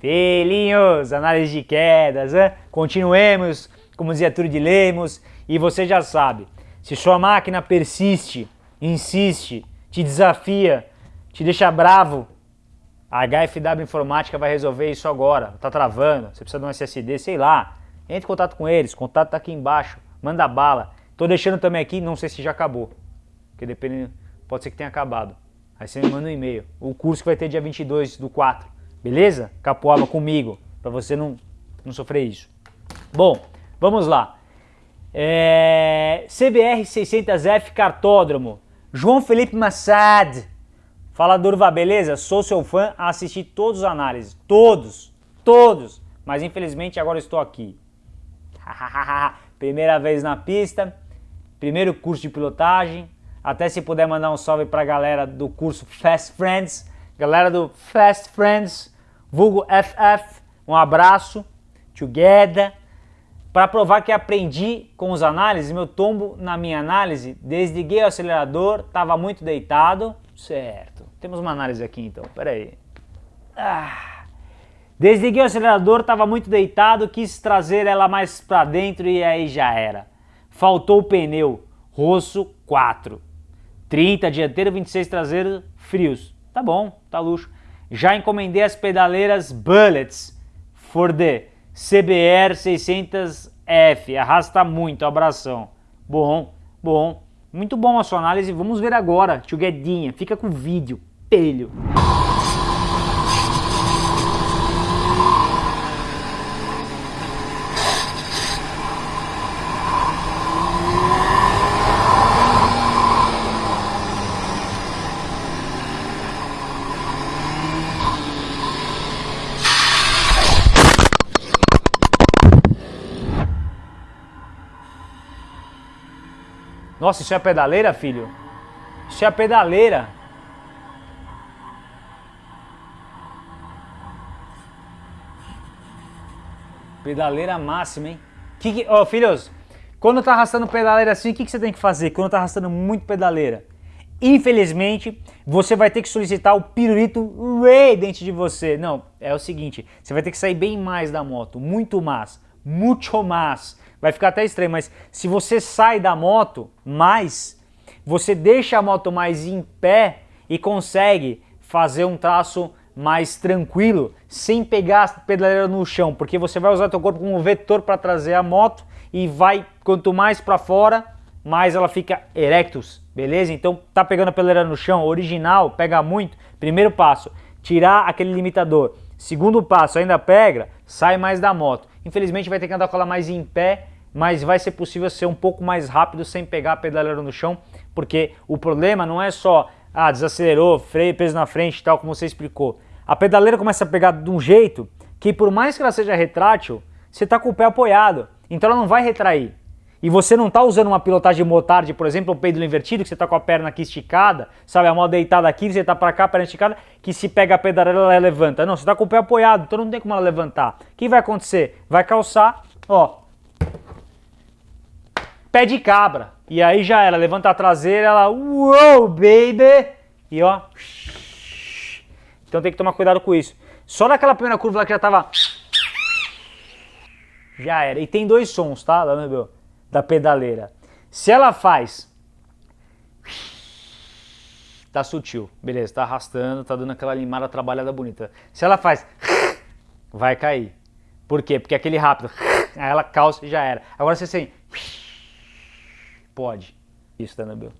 Filhinhos, análise de quedas, hein? continuemos, como dizia Túlio de Lemos, e você já sabe, se sua máquina persiste, insiste, te desafia, te deixa bravo, a HFW Informática vai resolver isso agora, tá travando, você precisa de um SSD, sei lá, entre em contato com eles, contato tá aqui embaixo, manda bala. Tô deixando também aqui, não sei se já acabou, porque dependendo, pode ser que tenha acabado. Aí você me manda um e-mail, o curso que vai ter dia 22 do 4, Beleza? Capoaba comigo, para você não, não sofrer isso. Bom, vamos lá. É, CBR 600F Cartódromo. João Felipe Massad. Fala Durva, beleza? Sou seu fã, assisti todos os análises. Todos, todos. Mas infelizmente agora estou aqui. Primeira vez na pista, primeiro curso de pilotagem. Até se puder mandar um salve para a galera do curso Fast Friends Galera do Fast Friends, vulgo FF, um abraço, together. Para provar que aprendi com os análises, meu tombo na minha análise, desliguei o acelerador, estava muito deitado, certo. Temos uma análise aqui então, peraí. Ah. Desliguei o acelerador, estava muito deitado, quis trazer ela mais para dentro e aí já era. Faltou o pneu, rosso 4. 30 dianteiro, 26 traseiro, frios. Tá bom, tá luxo. Já encomendei as pedaleiras Bullets for the CBR 600F. Arrasta muito, abração. Bom, bom. Muito bom a sua análise. Vamos ver agora, tio Guedinha. Fica com o vídeo. Pelho. Nossa, isso é pedaleira, filho? Isso é pedaleira. Pedaleira máxima, hein? Que que, oh, filhos, quando tá arrastando pedaleira assim, o que, que você tem que fazer? Quando tá arrastando muito pedaleira? Infelizmente, você vai ter que solicitar o pirulito Ray dentro de você. Não, é o seguinte, você vai ter que sair bem mais da moto, muito mais, muito mais vai ficar até estranho, mas se você sai da moto mais, você deixa a moto mais em pé e consegue fazer um traço mais tranquilo, sem pegar a pedaleira no chão, porque você vai usar seu corpo como vetor para trazer a moto e vai, quanto mais para fora, mais ela fica erectus, beleza? Então tá pegando a pedaleira no chão, original, pega muito, primeiro passo, tirar aquele limitador, segundo passo, ainda pega, sai mais da moto, infelizmente vai ter que andar com ela mais em pé mas vai ser possível ser um pouco mais rápido sem pegar a pedaleira no chão, porque o problema não é só, ah, desacelerou, freio, peso na frente tal, como você explicou. A pedaleira começa a pegar de um jeito que por mais que ela seja retrátil, você está com o pé apoiado, então ela não vai retrair. E você não está usando uma pilotagem motard, por exemplo, o pêndulo invertido, que você está com a perna aqui esticada, sabe, a mão deitada aqui, você está para cá, a perna esticada, que se pega a pedaleira ela levanta. Não, você está com o pé apoiado, então não tem como ela levantar. O que vai acontecer? Vai calçar, ó, pé de cabra. E aí já era, levanta a traseira, ela, uou, baby! E ó, então tem que tomar cuidado com isso. Só naquela primeira curva lá que já tava, já era. E tem dois sons, tá, meu, da pedaleira. Se ela faz, tá sutil, beleza, tá arrastando, tá dando aquela limada trabalhada bonita. Se ela faz, vai cair. Por quê? Porque aquele rápido, aí ela calça e já era. Agora você assim, Pode. Isso, Danabel.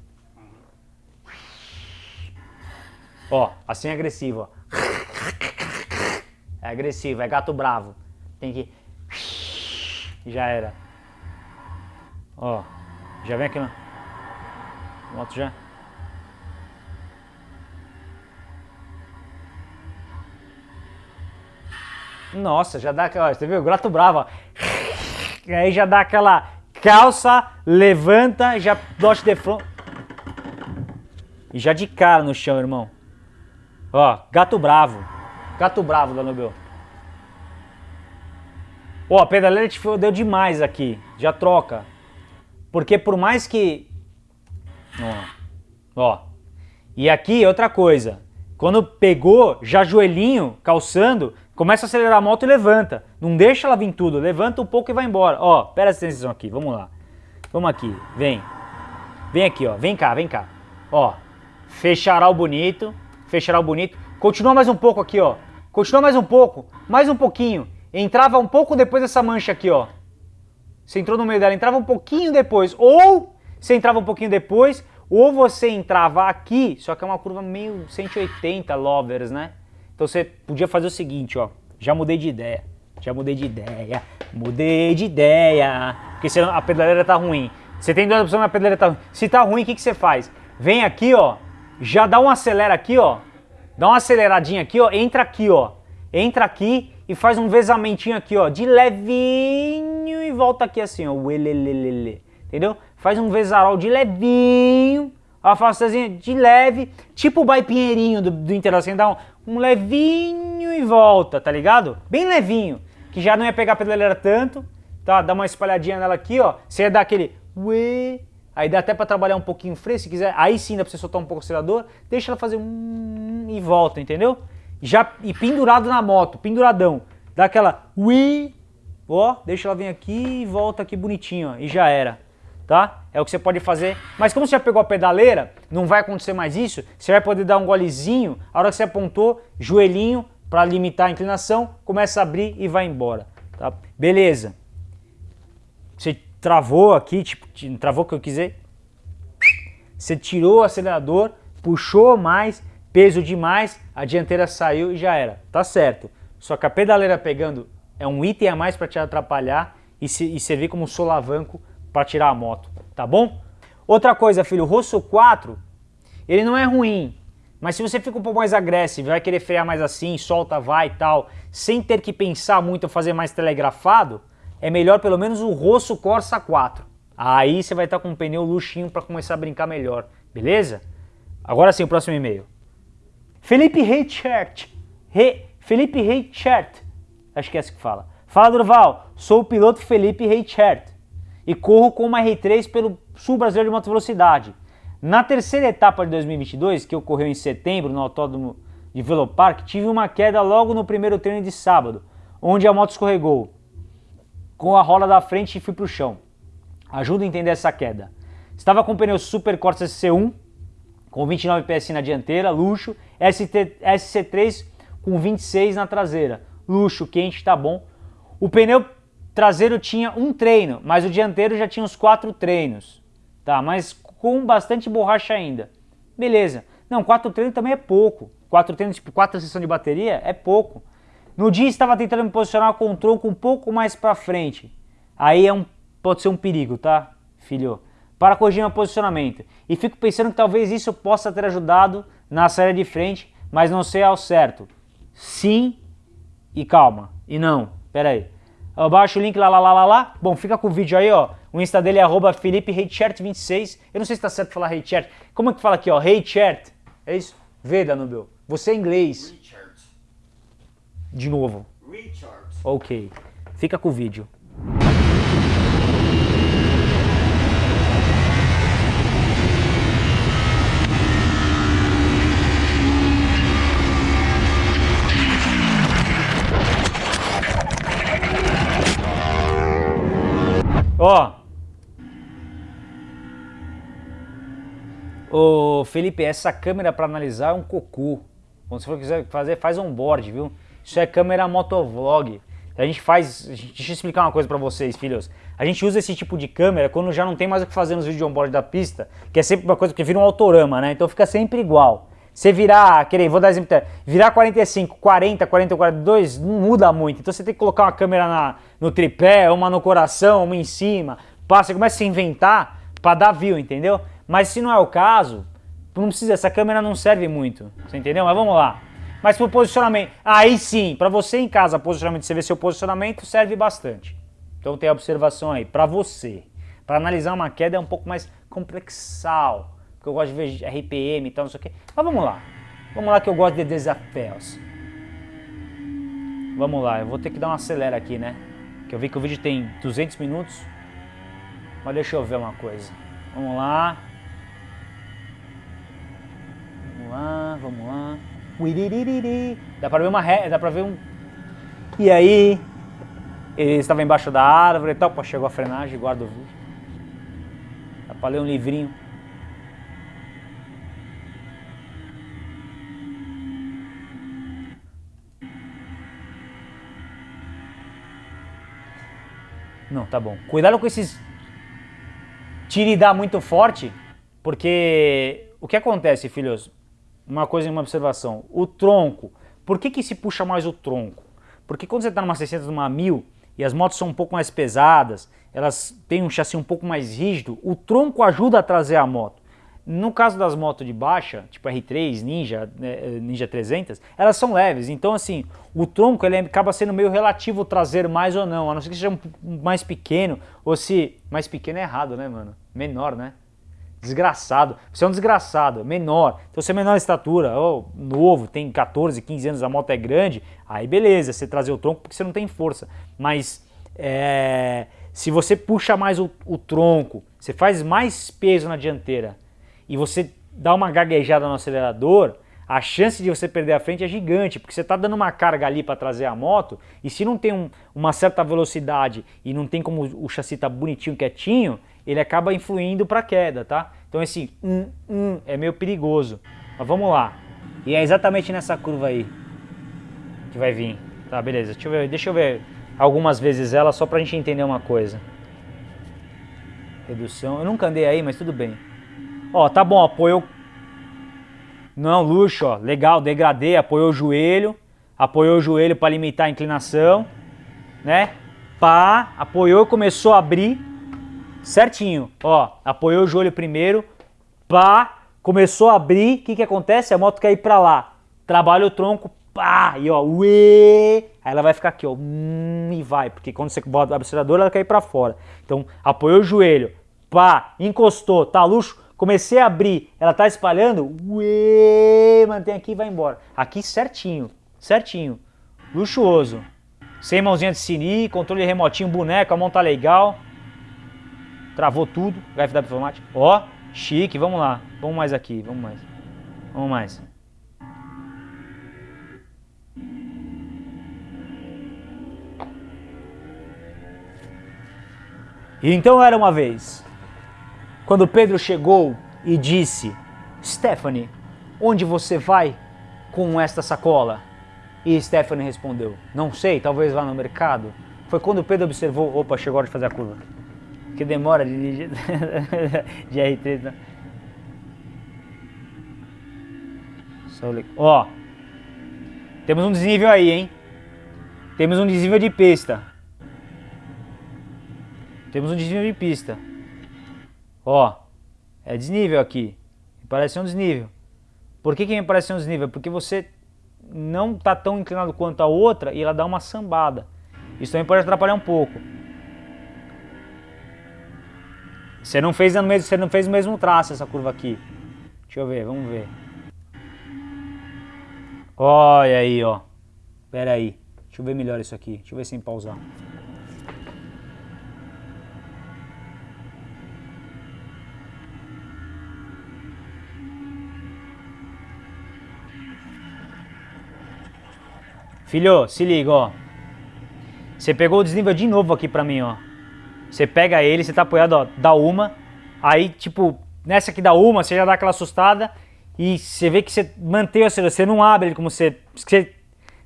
Ó, assim é agressivo, ó. É agressivo, é gato bravo. Tem que... Já era. Ó, já vem aqui na... Moto já... Nossa, já dá aquela... Você viu? Gato bravo, ó. E aí já dá aquela calça, levanta, já dote de front. E já de cara no chão, irmão. Ó, gato bravo. Gato bravo, Danubel. Ó, a pedaleira te fodeu demais aqui. Já troca. Porque por mais que... Ó. Ó. E aqui, outra coisa. Quando pegou, já joelhinho, calçando, Começa a acelerar a moto e levanta. Não deixa ela vir tudo, levanta um pouco e vai embora. Ó, presta atenção aqui, vamos lá. Vamos aqui, vem. Vem aqui, ó, vem cá, vem cá. Ó, fechará o bonito, fechará o bonito. Continua mais um pouco aqui, ó. Continua mais um pouco, mais um pouquinho. Entrava um pouco depois dessa mancha aqui, ó. Você entrou no meio dela, entrava um pouquinho depois. Ou você entrava um pouquinho depois, ou você entrava aqui, só que é uma curva meio 180 lovers, né? Então você podia fazer o seguinte, ó. Já mudei de ideia. Já mudei de ideia. Mudei de ideia. Porque senão a pedaleira tá ruim. Você tem duas opções, a pedaleira tá ruim. Se tá ruim, o que, que você faz? Vem aqui, ó. Já dá um acelera aqui, ó. Dá uma aceleradinha aqui, ó. Entra aqui, ó. Entra aqui e faz um vezamentinho aqui, ó. De levinho volta aqui assim, ó. Uelelelele. Entendeu? Faz um vezarol de levinho a afastazinha de leve, tipo o Bai Pinheirinho do, do Inter, assim, dá um, um, levinho e volta, tá ligado? Bem levinho, que já não ia pegar a pedaleira tanto, tá? Dá uma espalhadinha nela aqui, ó, você ia dar aquele uê, aí dá até pra trabalhar um pouquinho freio, se quiser, aí sim dá pra você soltar um pouco o acelerador, deixa ela fazer um e volta, entendeu? Já, e pendurado na moto, penduradão, dá aquela ó, deixa ela vir aqui e volta aqui bonitinho, ó, e já era tá? É o que você pode fazer. Mas como você já pegou a pedaleira, não vai acontecer mais isso, você vai poder dar um golezinho, a hora que você apontou, joelhinho, para limitar a inclinação, começa a abrir e vai embora, tá? Beleza. Você travou aqui, tipo, travou o que eu quiser. Você tirou o acelerador, puxou mais, peso demais, a dianteira saiu e já era. Tá certo. Só que a pedaleira pegando é um item a mais para te atrapalhar e, se, e servir como solavanco para tirar a moto, tá bom? Outra coisa, filho, o Rosso 4, ele não é ruim, mas se você fica um pouco mais agressivo, vai querer frear mais assim, solta, vai e tal, sem ter que pensar muito fazer mais telegrafado, é melhor pelo menos o Rosso Corsa 4. Aí você vai estar com um pneu luxinho para começar a brincar melhor, beleza? Agora sim, o próximo e-mail. Felipe Reichert. Re, Felipe Reichert. Acho que é assim que fala. Fala, Durval. Sou o piloto Felipe Reichert e corro com uma R3 pelo Sul Brasileiro de Moto Velocidade. Na terceira etapa de 2022, que ocorreu em setembro no Autódromo de Velopark, tive uma queda logo no primeiro treino de sábado, onde a moto escorregou com a roda da frente e fui para o chão. Ajuda a entender essa queda. Estava com o pneu Super Corsa SC1 com 29 PS na dianteira, luxo, ST, SC3 com 26 na traseira, luxo, quente, tá bom. O pneu traseiro tinha um treino, mas o dianteiro já tinha uns quatro treinos, tá? Mas com bastante borracha ainda. Beleza. Não, quatro treinos também é pouco. Quatro treinos, tipo quatro sessões de bateria, é pouco. No dia estava tentando me posicionar com o tronco um pouco mais para frente. Aí é um, pode ser um perigo, tá, filho? Para corrigir meu posicionamento. E fico pensando que talvez isso possa ter ajudado na série de frente, mas não sei ao certo. Sim e calma. E não, pera aí. Abaixo o link lá, lá, lá, lá, lá. Bom, fica com o vídeo aí, ó. O Insta dele é arroba 26 Eu não sei se tá certo falar Reichert. Como é que fala aqui, ó? Reichert. É isso? Vê, Danubio. Você é inglês. Richard. De novo. Richard. Ok. Fica com o vídeo. Ó. Ô, Felipe, essa câmera para analisar é um cocô. Quando você quiser fazer, faz um board, viu? Isso é câmera motovlog. A gente faz, deixa eu explicar uma coisa para vocês, filhos. A gente usa esse tipo de câmera quando já não tem mais o que fazer nos vídeos on-board da pista, que é sempre uma coisa que vira um autorama, né? Então fica sempre igual. Você virar, querer, vou dar exemplo, virar 45, 40, 40, 42, não muda muito. Então você tem que colocar uma câmera na, no tripé, uma no coração, uma em cima. Passa, começa a inventar para dar view, entendeu? Mas se não é o caso, não precisa, essa câmera não serve muito, você entendeu? Mas vamos lá. Mas para o posicionamento, aí sim, para você em casa, posicionamento, você ver seu posicionamento, serve bastante. Então tem a observação aí, para você. Para analisar uma queda é um pouco mais complexal porque eu gosto de ver RPM e tal, não sei o quê. Mas vamos lá. Vamos lá que eu gosto de desafios. Vamos lá, eu vou ter que dar uma acelera aqui, né? Que eu vi que o vídeo tem 200 minutos. Mas deixa eu ver uma coisa. Vamos lá. Vamos lá, vamos lá. Dá pra ver uma ré, dá pra ver um... E aí, ele estava embaixo da árvore e tal, chegou a frenagem, guarda o vídeo. Dá pra ler um livrinho. Não, tá bom. Cuidado com esses tire e dá muito forte, porque o que acontece, filhos? Uma coisa e uma observação. O tronco, por que que se puxa mais o tronco? Porque quando você está numa 600, numa 1000, e as motos são um pouco mais pesadas, elas têm um chassi um pouco mais rígido, o tronco ajuda a trazer a moto. No caso das motos de baixa, tipo R3, Ninja, né, Ninja 300, elas são leves, então assim, o tronco ele acaba sendo meio relativo trazer mais ou não, a não ser que seja um mais pequeno, ou se... mais pequeno é errado, né mano? Menor, né? Desgraçado. Você é um desgraçado, menor. Então você é menor estatura, ou novo, tem 14, 15 anos, a moto é grande, aí beleza, você trazer o tronco porque você não tem força. Mas é, se você puxa mais o, o tronco, você faz mais peso na dianteira e você dá uma gaguejada no acelerador, a chance de você perder a frente é gigante, porque você está dando uma carga ali para trazer a moto, e se não tem um, uma certa velocidade e não tem como o chassi tá bonitinho, quietinho, ele acaba influindo para a queda, tá? Então esse é meio perigoso. Mas vamos lá. E é exatamente nessa curva aí que vai vir. Tá, beleza. Deixa eu ver, deixa eu ver algumas vezes ela só pra gente entender uma coisa. Redução. Eu nunca andei aí, mas tudo bem. Ó, tá bom, apoiou... Não, luxo, ó. Legal, degradê, apoiou o joelho. Apoiou o joelho para limitar a inclinação. Né? Pá, apoiou, começou a abrir certinho. Ó, apoiou o joelho primeiro, pá, começou a abrir, o que que acontece? A moto quer ir pra lá. Trabalha o tronco, pá, e ó, uê, aí ela vai ficar aqui, ó, hum, e vai, porque quando você bota o acelerador, ela quer ir pra fora. Então, apoiou o joelho, pá, encostou, tá luxo, comecei a abrir, ela tá espalhando, uê, mantém aqui e vai embora. Aqui certinho, certinho, luxuoso. Sem mãozinha de sini, controle remotinho, boneco, a mão tá legal. Travou tudo, HFW Informática. Ó, chique, vamos lá. Vamos mais aqui, vamos mais. Vamos mais. Então era uma vez, quando Pedro chegou e disse, Stephanie, onde você vai com esta sacola? E Stephanie respondeu, não sei, talvez vá no mercado. Foi quando Pedro observou, opa, chegou a hora de fazer a curva que demora de, de R3. Né? Ó, temos um desnível aí, hein? Temos um desnível de pista. Temos um desnível de pista. Ó, é desnível aqui. Parece um desnível. Por que, que me parece um desnível? Porque você não está tão inclinado quanto a outra e ela dá uma sambada. Isso também pode atrapalhar um pouco. Você não fez você não fez o mesmo traço essa curva aqui. Deixa eu ver, vamos ver. Olha aí, ó. Pera aí. Deixa eu ver melhor isso aqui. Deixa eu ver sem pausar. Filho, se liga, ó. Você pegou o desnível de novo aqui pra mim, ó. Você pega ele, você tá apoiado, ó, dá uma. Aí, tipo, nessa que dá uma, você já dá aquela assustada. E você vê que você mantém o acelerador, você não abre ele como você... Você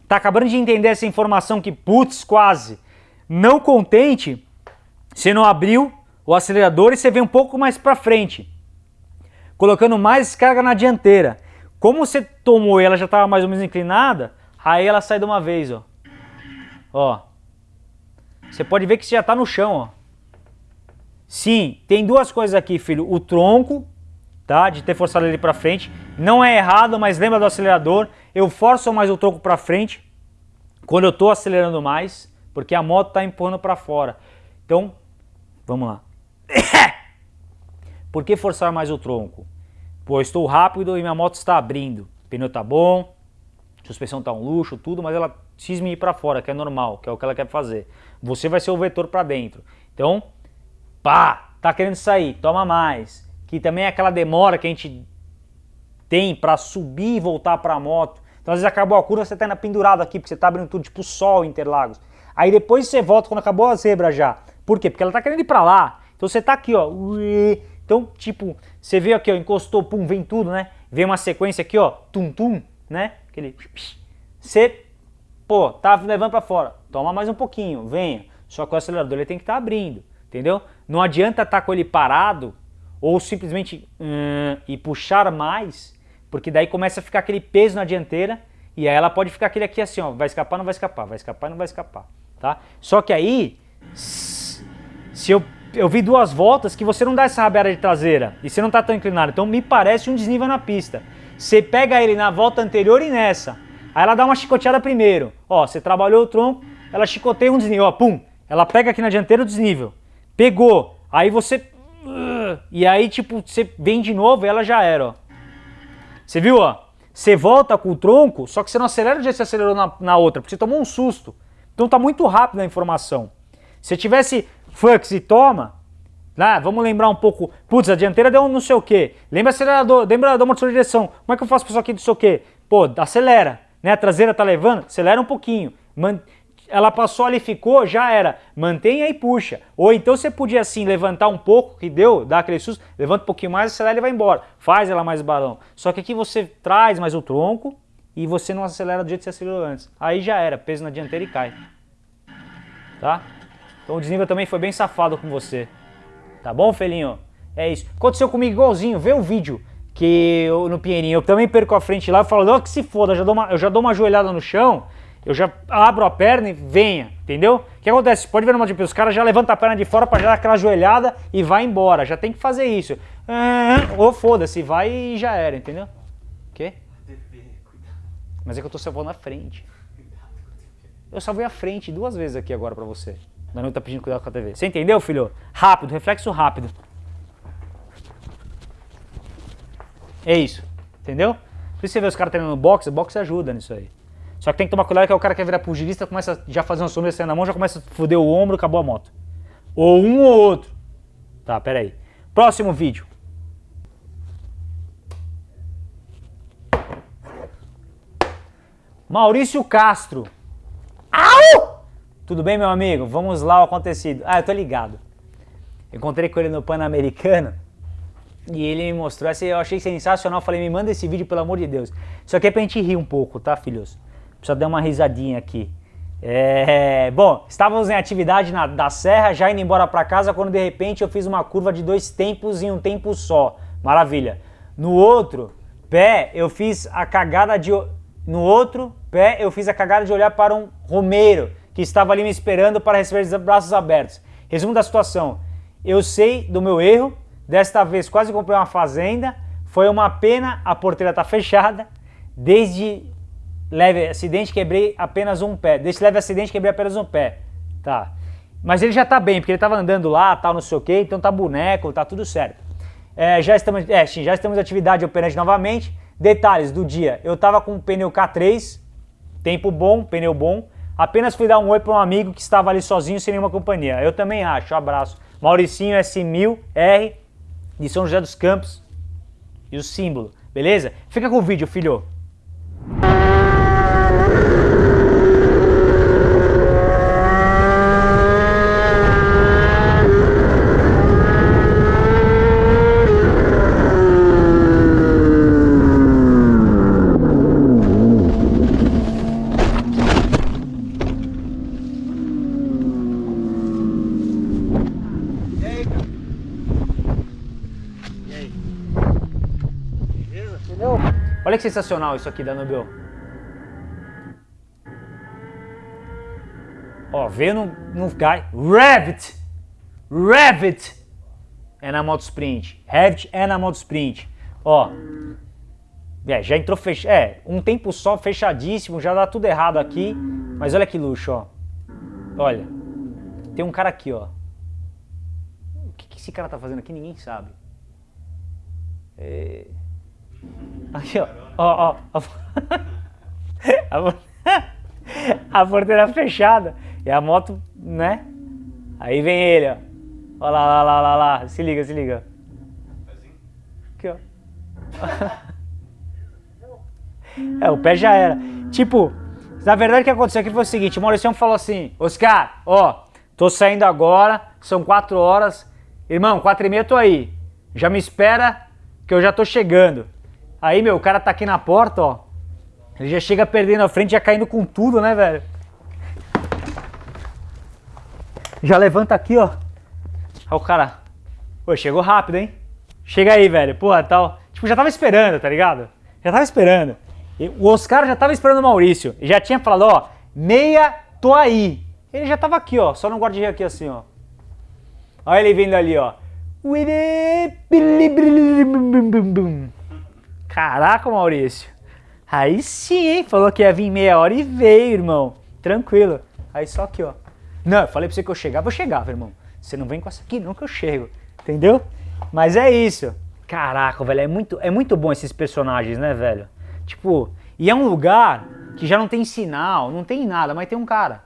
tá acabando de entender essa informação que, putz, quase. Não contente, você não abriu o acelerador e você vem um pouco mais pra frente. Colocando mais carga na dianteira. Como você tomou e ela já estava mais ou menos inclinada, aí ela sai de uma vez, ó. Ó. Você pode ver que você já está no chão, ó. Sim, tem duas coisas aqui, filho. O tronco, tá? De ter forçado ele para frente. Não é errado, mas lembra do acelerador. Eu forço mais o tronco para frente quando eu estou acelerando mais, porque a moto está empurrando para fora. Então, vamos lá. Por que forçar mais o tronco? Pô, estou rápido e minha moto está abrindo. O pneu tá bom, suspensão tá um luxo, tudo, mas ela cisme ir para fora, que é normal, que é o que ela quer fazer. Você vai ser o vetor para dentro. Então, pá, tá querendo sair, toma mais. Que também é aquela demora que a gente tem para subir e voltar para a moto. Então às vezes acabou a curva, você tá indo pendurado aqui, porque você tá abrindo tudo, tipo sol, Interlagos. Aí depois você volta quando acabou a zebra já. Por quê? Porque ela tá querendo ir pra lá. Então você tá aqui, ó. Então, tipo, você vê aqui, ó, encostou, pum, vem tudo, né? Vem uma sequência aqui, ó, tum, tum, né? Aquele... Você, pô, tá levando pra fora. Toma mais um pouquinho, venha. Só que o acelerador ele tem que estar tá abrindo, entendeu? Não adianta estar tá com ele parado ou simplesmente hum, e puxar mais, porque daí começa a ficar aquele peso na dianteira e aí ela pode ficar aquele aqui assim, ó, vai escapar, não vai escapar, vai escapar, não vai escapar, tá? Só que aí, se eu, eu vi duas voltas que você não dá essa rabeira de traseira e você não tá tão inclinado, então me parece um desnível na pista. Você pega ele na volta anterior e nessa, aí ela dá uma chicoteada primeiro, ó, você trabalhou o tronco, ela chicoteia um desnível, ó, pum, ela pega aqui na dianteira o desnível, pegou, aí você, e aí tipo, você vem de novo e ela já era, ó. Você viu, ó? Você volta com o tronco, só que você não acelera o jeito que você acelerou na, na outra, porque você tomou um susto. Então tá muito rápido a informação. Se tivesse fux e toma, né, vamos lembrar um pouco, putz, a dianteira deu um não sei o que, lembra acelerador, lembra do motor de direção, como é que eu faço para isso aqui não sei o que? Pô, acelera, né, a traseira tá levando, acelera um pouquinho, Man ela passou ali, ficou, já era. Mantenha e puxa. Ou então você podia assim levantar um pouco, que deu, dá aquele susto, levanta um pouquinho mais, acelera e vai embora. Faz ela mais balão. Só que aqui você traz mais o tronco e você não acelera do jeito que você acelerou antes. Aí já era, peso na dianteira e cai. Tá? Então o desnível também foi bem safado com você. Tá bom, felinho? É isso. Aconteceu comigo igualzinho, vê o vídeo que eu, no Pinheirinho, eu também perco a frente lá, falo, não, que se foda, já dou uma, eu já dou uma joelhada no chão, eu já abro a perna e venha, entendeu? O que acontece? Pode ver no MotoGP, os caras já levantam a perna de fora para já dar aquela joelhada e vai embora. Já tem que fazer isso. Ou foda-se, vai e já era, entendeu? O quê? Mas é que eu tô salvando a frente. Eu salvei a frente duas vezes aqui agora pra você. Não tá pedindo cuidado com a TV. Você entendeu, filho? Rápido, reflexo rápido. É isso. Entendeu? Por isso você vê os caras treinando boxe, boxe ajuda nisso aí. Só que tem que tomar cuidado que é o cara que quer virar pugilista, começa já fazer uma sobrancelha na mão, já começa a foder o ombro, acabou a moto. Ou um ou outro. Tá, pera aí. Próximo vídeo. Maurício Castro. Au! Tudo bem, meu amigo? Vamos lá o acontecido. Ah, eu tô ligado. Encontrei com ele no Pan-Americano e ele me mostrou essa eu achei sensacional. Falei, me manda esse vídeo, pelo amor de Deus. Isso aqui é pra gente rir um pouco, tá, filhos? Precisa dar uma risadinha aqui. É, bom, estávamos em atividade na, da serra, já indo embora para casa, quando de repente eu fiz uma curva de dois tempos em um tempo só. Maravilha. No outro pé, eu fiz a cagada de... No outro pé, eu fiz a cagada de olhar para um romeiro que estava ali me esperando para receber os braços abertos. Resumo da situação. Eu sei do meu erro, desta vez quase comprei uma fazenda, foi uma pena, a porteira está fechada, desde leve acidente, quebrei apenas um pé. Desse leve acidente, quebrei apenas um pé. Tá. Mas ele já tá bem, porque ele tava andando lá, tal, não sei o que, então tá boneco, tá tudo certo. É, já estamos, é, já estamos em atividade operante novamente. Detalhes do dia, eu tava com o pneu K3, tempo bom, pneu bom. Apenas fui dar um oi para um amigo que estava ali sozinho, sem nenhuma companhia. Eu também acho, um abraço. Mauricinho S1000R, de São José dos Campos. E o símbolo, beleza? Fica com o vídeo, filho. Olha que sensacional isso aqui da. Ó, veio no, no Guy. Revit! Revit! É na moto sprint. Revit é na moto sprint. Ó. É, já entrou fech... É, um tempo só, fechadíssimo, já dá tudo errado aqui. Mas olha que luxo, ó. Olha. Tem um cara aqui, ó. O que, que esse cara tá fazendo aqui? Ninguém sabe. É... Aqui, ó. Ó, ó. A, a porteira fechada. E a moto, né? Aí vem ele, ó. Ó lá, lá, lá, lá, lá. Se liga, se liga. Aqui, ó. É, o pé já era. Tipo, na verdade o que aconteceu aqui foi o seguinte, o Maurício falou assim, Oscar, ó, tô saindo agora, são quatro horas, irmão, quatro e meia tô aí, já me espera que eu já tô chegando. Aí, meu, o cara tá aqui na porta, ó, ele já chega perdendo a frente, já caindo com tudo, né, velho? Já levanta aqui, ó. Aí o cara, pô, chegou rápido, hein? Chega aí, velho, porra, tal. Tipo, já tava esperando, tá ligado? Já tava esperando. E o Oscar já tava esperando o Maurício. E já tinha falado, ó, meia, tô aí. Ele já tava aqui, ó, só no guarda aqui assim, ó. Olha ele vindo ali, ó. Caraca, Maurício. Aí sim, hein? Falou que ia vir meia hora e veio, irmão. Tranquilo. Aí só aqui, ó. Não, eu falei pra você que eu chegava, eu chegava, irmão. Você não vem com essa aqui, não que eu chego. Entendeu? Mas é isso. Caraca, velho, é muito, é muito bom esses personagens, né, velho? Tipo, e é um lugar que já não tem sinal, não tem nada, mas tem um cara.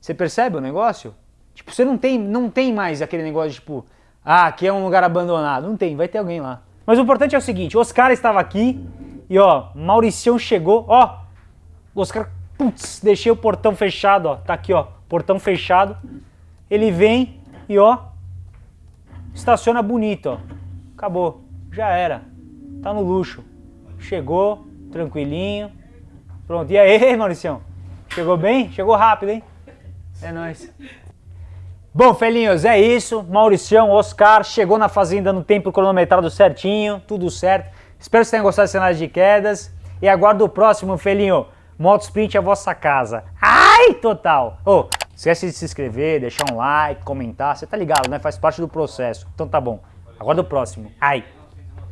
Você percebe o negócio? Tipo, você não tem, não tem mais aquele negócio tipo, ah, aqui é um lugar abandonado. Não tem, vai ter alguém lá. Mas o importante é o seguinte, Oscar estava aqui e ó, Mauricião chegou, ó, Oscar, putz, deixei o portão fechado, ó, tá aqui, ó, portão fechado. Ele vem e ó, estaciona bonito, ó. Acabou, já era. Tá no luxo. Chegou, tranquilinho. Pronto. E aí, Mauricião? Chegou bem? Chegou rápido, hein? É nóis. Bom, felinhos, é isso. Mauricião, Oscar, chegou na fazenda no tempo cronometrado certinho, tudo certo. Espero que vocês tenham gostado desse cenário de quedas. E aguardo o próximo, felinho. Motosprint é a vossa casa. Ai, total! Oh, esquece de se inscrever, deixar um like, comentar. Você tá ligado, né? Faz parte do processo. Então tá bom. Aguardo o próximo. Ai!